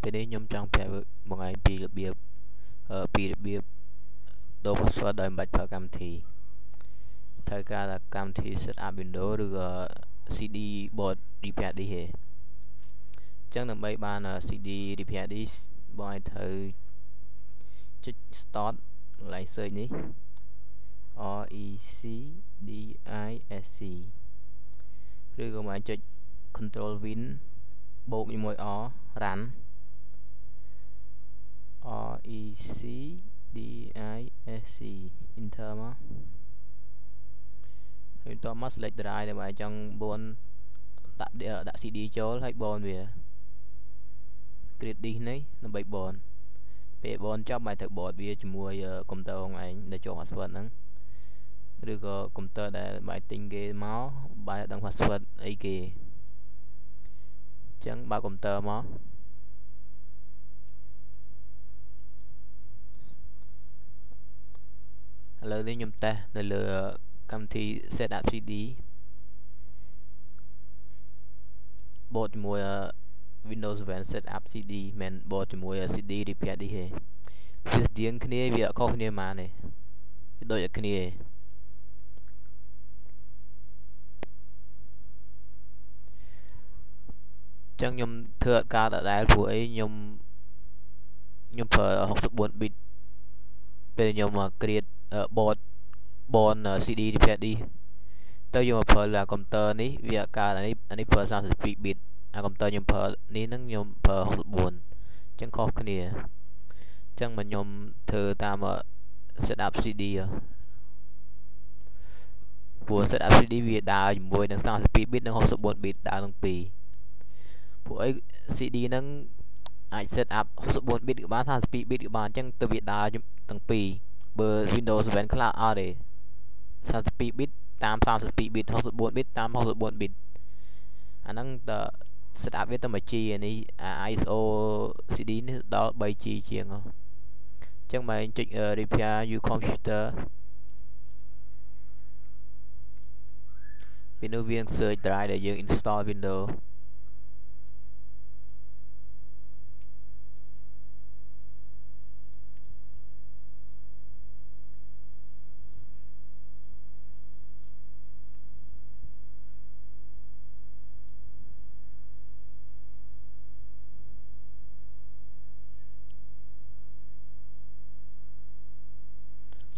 ពេលនេះខ្ញុំចង់ប្រាប់បងឯងពីរបៀបពីរបៀបដូរ password ដោយមិនបាច់ប្រើកម្មវិធីត្រូវការតែកម្មវិធី setup window ឬក៏ CD board repair disk ទេអញ្ចឹងដើម្បីបាន CD repair disk បងឯងត្រូវចុច start កន្លែង search នេះ R E C D I S C ឬក៏មកចុច control win បូកជាមួយ R run R E C D SC enter មកហើយបន្ទាប់មក select drive ដែលបើចង់បួនដាក់ដាក់ CD ចូលហើយបនវា create disk នេះដើម្បីបនពេលបនចប់មកត្រូវបតវាជាមួយកុំព្យូទ័រឯងដែលចូល password ហ្នឹងឬក៏កុំព្យូទ័រដែលបាយទិញគេមកបាយអត់ដឹង password អីគេអញ្ចឹងបើកុំព្យូទ័រមក ឥឡូវនេះខ្ញុំតេស្តនៅលើកម្មវិធី setup CD បូតជាមួយ Windows 7 setup CD មិនបូតជាមួយ CD repair នេះទេវាស្តៀងគ្នាវាអត់ខុសគ្នាប៉ុន្មានទេវាដូចតែគ្នាទេចឹងខ្ញុំធ្វើអត់កើតដដែលព្រោះអីខ្ញុំខ្ញុំប្រើ64 bit ពេលខ្ញុំមក create board board CD repair នេះទៅយកមកប្រើលើកុំព្យូទ័រនេះវាកើតអានេះអានេះប្រើ32 bit អាកុំព្យូទ័រខ្ញុំប្រើនេះហ្នឹងខ្ញុំប្រើ64អញ្ចឹងខុសគ្នាអញ្ចឹងមកខ្ញុំធ្វើតាម setup CD ព្រោះ setup CD វាដើរជាមួយនឹង32 bit និង64 bit ដើរទាំងពីរពួកអី CD ហ្នឹងអាច set up 64 bit ក៏បាន32 bit ក៏បានអញ្ចឹងទៅវាដើរទាំងពីរ បើ Windows 7ខ្លះអត់ទេ32 bit តាម32 bit 64 bit តាម64 bit អាហ្នឹងត setup វាទៅមួយ G នេះ ISO CD នេះដល់ 3G ជាងអញ្ចឹងមកចុច repair your computer ពីនោះវា search drive ដែលយើង install Windows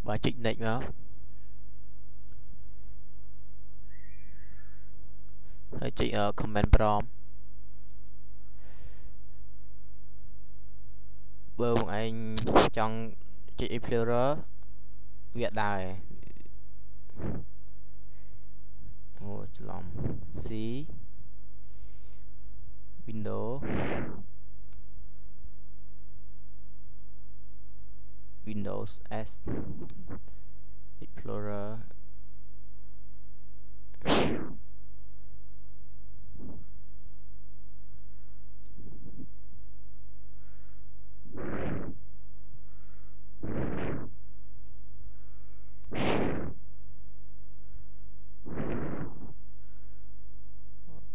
បាទចុច next មកហើយចុច comment prompt បើបងឯងចង់ចុច explorer វាដើរអូច្រឡំ C window Windows S Explorer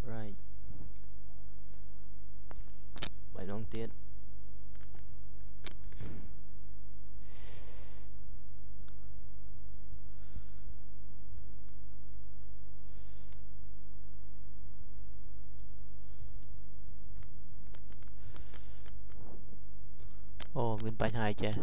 right បាយដ ងទៀត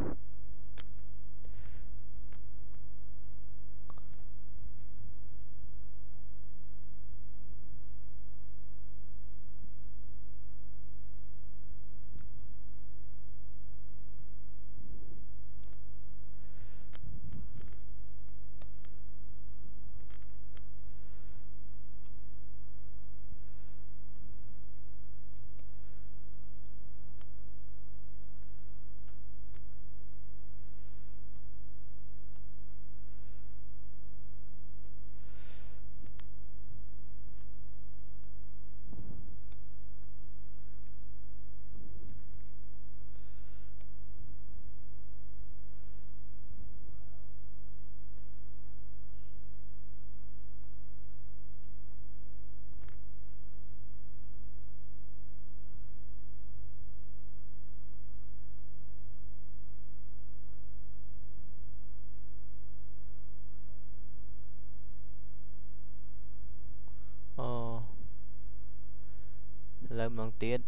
ទៀត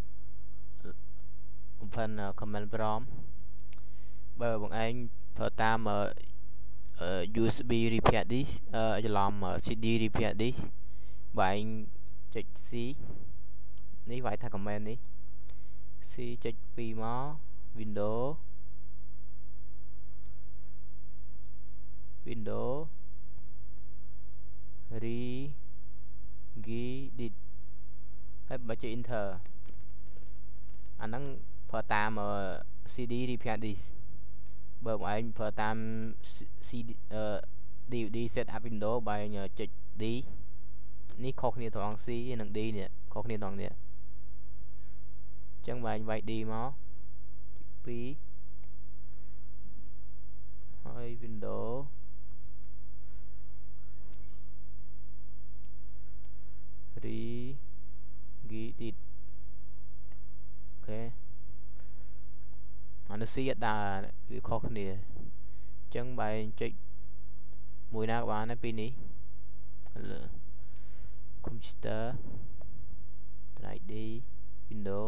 open command prompt បើបងឯងប្រើតាម USB repair disk ច្រឡំ CD repair disk បើឯងចុច C នេះវាយថា command នេះ C ចុច2មក window window regedit ហើយបើចុច enter អាហ្នឹងប្រើតាម CD repair disk បើបងឯងប្រើតាម CD DVD setup window បើឯងចុច D នេះខុសគ្នាត្រង់ C និង D នេះខុសគ្នាត្រង់នេះអញ្ចឹងបើឯងវាយ D មក2ហើយ window regedit អូ ខេអានេះ C អត់ដើរវាខុសគ្នាអញ្ចឹងបើចុចមួយណាក៏បានដែរពីនេះលើ computer drive D window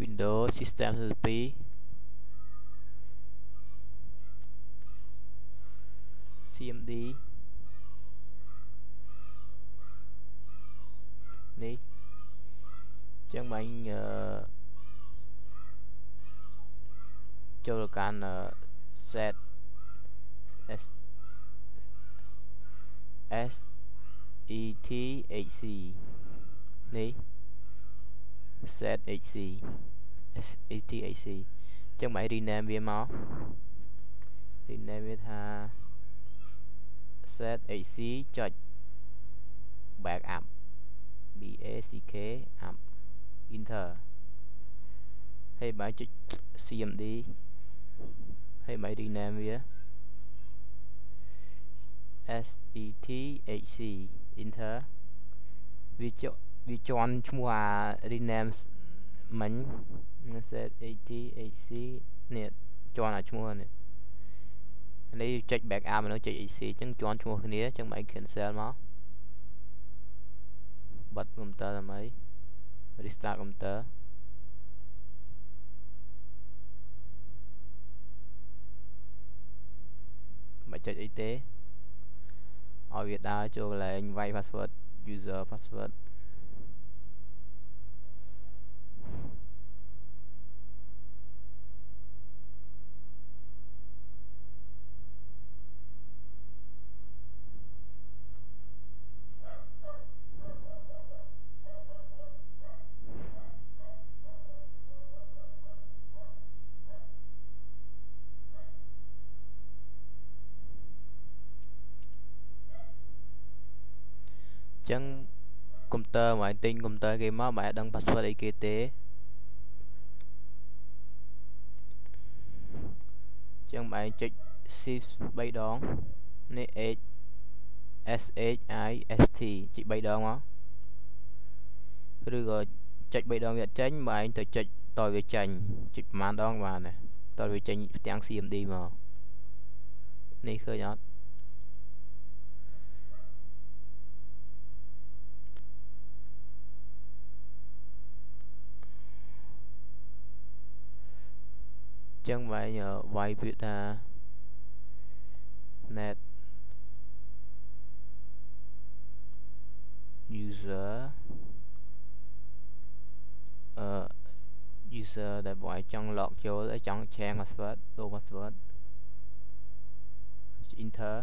Windows System 32 CMD នេះចឹងបាញ់ចូលកាន់ set s s e t h c នេះ set hc s e t h c ចឹងបាញ់ rename វាមក rename វាថា set hc ចុច backup b a c k up enter ហើយបើចុច cmd ហើយបើ rename វា s e t h c enter វាចុវាជន់ឈ្មោះអា rename មិញ set e t h c នេះជ ន់អាឈ្មោះនេះនេះចុច backup នោះចុច EC អញ្ចឹងជន់ឈ្មោះគ្នាអញ្ចឹងបើ cancel មកបិទ computer ដើម្បី restart computer មិនចុចអីទេឲ្យវាដើរចូលកន្លែងវាយ password user password ចឹងកុំព្យូទ័រមកទិញកុំព្យូទ័រគេមកមិនអាចដឹង password អីគេទេចឹងបែងចុច shift 3ដងនេះ h s h i s t ចុច3ដងមកឬក៏ចុច3ដងវាចេញបែងទៅចុចតវាចេញចុចប្រហែលដងបានដែរតវាចេញផ្ទាំង CMD មកនេះឃើញអត់ ចឹងវាយវាយពាក្យថា net user អឺ user ដែលបងឯងចង់ log ចូលហើយចង់ change password ដូរ password enter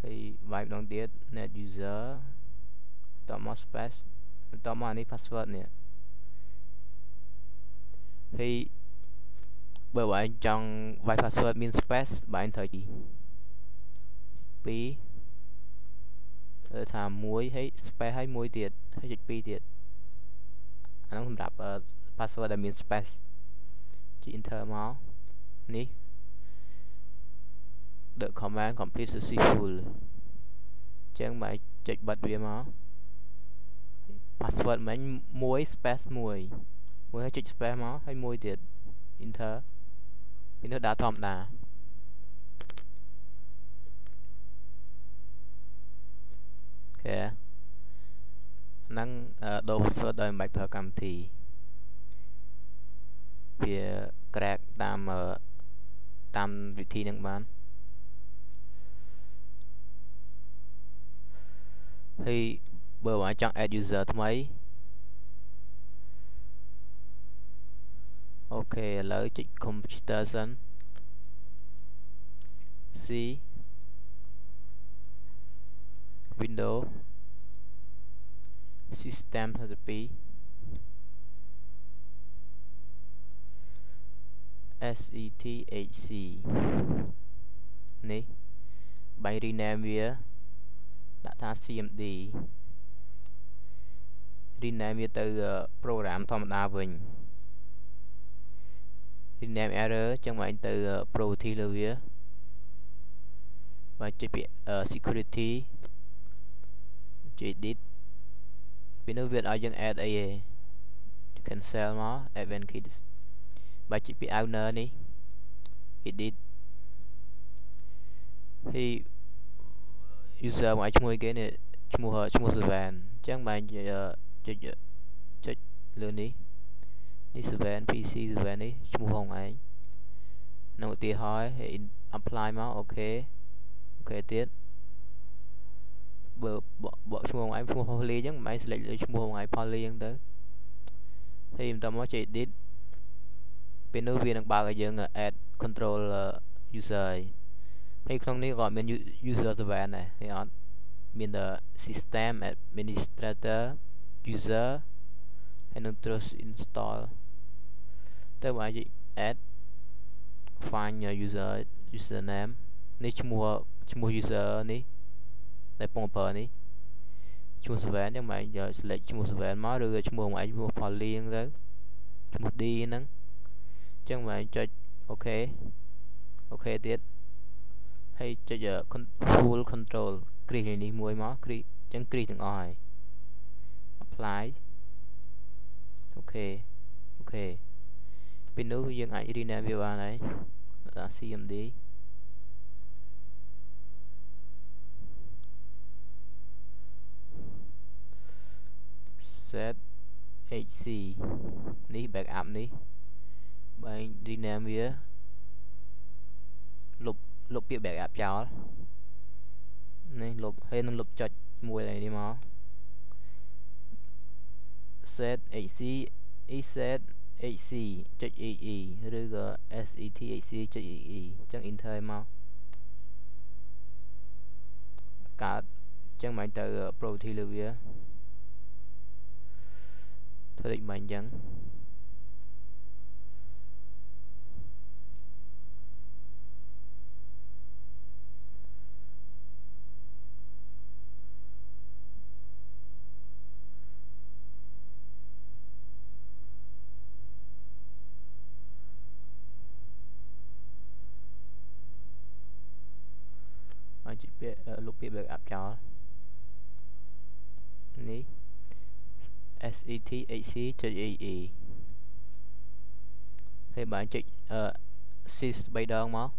ហើយវាយម្ដងទៀត net user តមក space តមកអានេះ password នេះ ហើយបើបងឯងចង់វាយ password មាន space បងឯងត្រូវទី2ទៅថា1ហើយ space ហើយ1ទៀតហើយចុច2ទៀតអានោះសម្រាប់ password ដែលមាន space ចុច enter មកនេះ the command complete successful ចឹងមកចុចបិទវាមក password មិញ1 space 1 មួយហើយចុច space មកហើយមួយទៀត enter ពីនោះដាក់ធម្មតាអូខេហ្នឹងដូរ password ដោយមិនបាច់ប្រើកម្មវិធីវា crack តាមតាមវិធីហ្នឹងបានហើយបើបងចង់ add user ថ្មី អូខេឥឡូវចុច computer សិន C window system 32 SETHC នេះបាយ rename វាដាក់ថា CMD rename វាទៅ program ធម្មតាវិញ rename error ចឹងមកទៅ property លើវាបើចុចពាក្យ security ចុច edit ពីនោះវាឲ្យយើង add អីទេ cancel មក event key បើចុចពាក្យ owner នេះ edit ហើយ user មកឲ្យឈ្មោះគេនេះឈ្មោះឈ្មោះ Seven អញ្ចឹងបានចុចចុចលើនេះ នេះ Seven PC Seven នេះឈ្មោះហងឯងនៅឧទាហរណ៍ apply មកអូខេអូខេទៀតបើបកឈ្មោះឯងឈ្មោះ Polly អញ្ចឹងមិនឯង select លើឈ្មោះឯង Polly អញ្ចឹងទៅហើយបន្តមកចុច edit ពេលនោះវានឹងបើកឲ្យយើង add control user ហើយក្នុងនេះក៏មាន user server ដែរហើយអត់មាន the system administrator user ហើយនឹង trust install ទៅបើអាច add find user username នេះឈ្មោះឈ្មោះ user នេះដែលពងប្រើនេះឈ្មោះ server ហ្នឹងមកយក select ឈ្មោះ server មកឬឈ្មោះមកឈ្មោះ Polly ហ្នឹងទៅឈ្មោះ D ហ្នឹងអញ្ចឹងមកចុចអូខេអូខេទៀតហើយចុច full control គ្រីសនេះមួយមកគ្រីសអញ្ចឹងគ្រីសទាំងអស់ហើយ apply អូខេអូខេ ពីនោះយើងអាច rename វាបានហើយដាក់ cmd set hc នេះ backup នេះបើ rename វាលុបលុបពាក្យ backup ចោលនេះលុបហើយនឹងលុបចុចមួយនេះមក set hc eset hc ចុច ee ឬក៏ set hc ចុច ee អញ្ចឹង enter មកកើតអញ្ចឹងមិនទៅ property លើវាធ្វើដូចមិនអញ្ចឹងឲ្យចុចពាក្យលុប ពាក្យ backup ចោលនេះ sethc.ee ហើយបើចុច sys 3ដងមក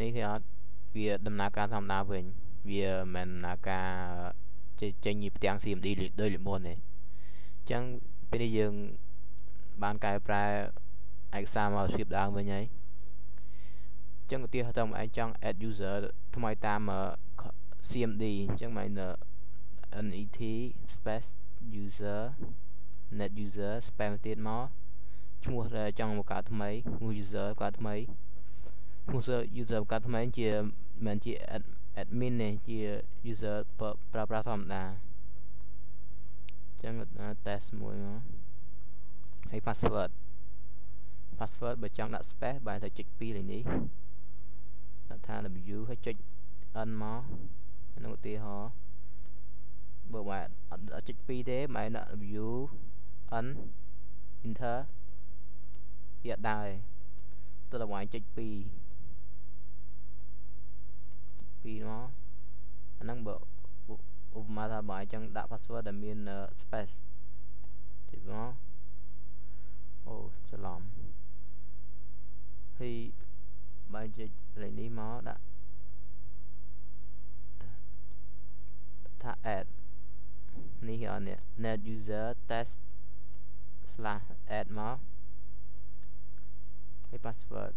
នេះគេអត់វាដំណើរការធម្មតាវិញវាមិនដំណើរការចេញពីផ្ទាំង CMD ដូចលមុនទេអញ្ចឹងពេលនេះយើងបានកែប្រែឯកសារមកស្រៀបដើមវិញហើយអញ្ចឹងឧទាហរណ៍តាមឯងចង់ add user ថ្មីតាម CMD អញ្ចឹងមក net space user net user spam ទៀតមកឈ្មោះចង់បង្កើតថ្មីឈ្មោះ user បង្កើតថ្មីឈ្មោះ user បង្កើតថ្មីជាមិនជា admin ទេជា user ប្រើប្រាស់ធម្មតាអញ្ចឹង test មួយមកហើយ password password បើចង់ដាក់ space បែរទៅចុច2លេខនេះ ដាក់ថា w ហើយចុច n មកក្នុងឧទាហរណ៍បើបាទអត់ចុច2ទេម៉ែដាក់ w n enter វាដែរទៅដល់វាយចុច2ចុច2មកអាហ្នឹងបើឧបមាថាបើអញ្ចឹងដាក់ password ដែលមាន space ចុចមកអូច្រឡឡំហើយ បើចុចលេខនេះមកដាក់ថា add នេះអត់នេះ net user test slash add មកហើយ password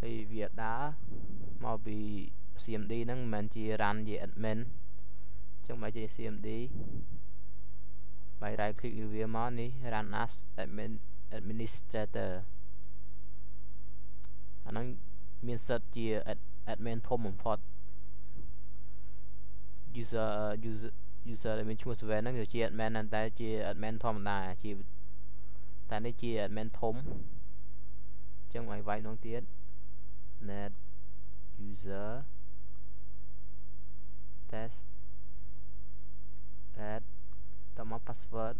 ហើយវាដើរមកពី CMD ហ្នឹងមិនមែនជា run ជា admin ចឹងបើជា CMD បាយ right click វាមកនេះ run as admin administrator អាហ្នឹងមានសិទ្ធជា admin ធំបំផុត user user user ដែលមានឈ្មោះ server ហ្នឹងគឺជា admin តែជា admin ធម្មតាជាតែនេះជា admin ធំអញ្ចឹងឲ្យវាយនោះទៀត net user test add តមក password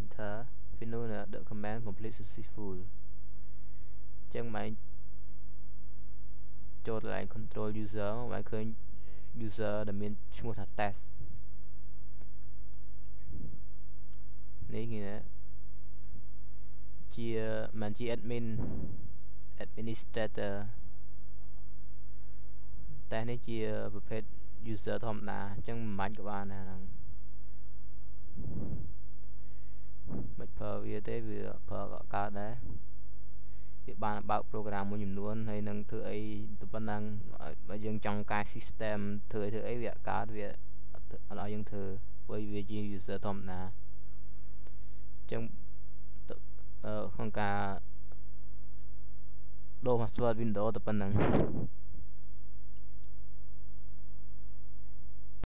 enter finish the command complete successful អញ្ចឹងបែរចូលកន្លែង control user បែរឃើញ user ដែលមានឈ្មោះថា test នេះគេជាមិនជា admin administrator តែនេះជាប្រភេទ user ធម្មតាអញ្ចឹងមិនបាច់ក៏បានដែរហ្នឹង មិនប្រើវាទេវាប្រើក៏កើតដែរវាបានបើក program មួយចំនួនហើយនឹងធ្វើអីទៅប៉ុណ្ណឹងបើយើងចង់ការ system ធ្វើធ្វើអីវាកើតវាអត់ឲ្យយើងធ្វើព្រោះវាជា user ធម្មតាអញ្ចឹងក្នុងការដូរ password Windows ទៅប៉ុណ្ណឹង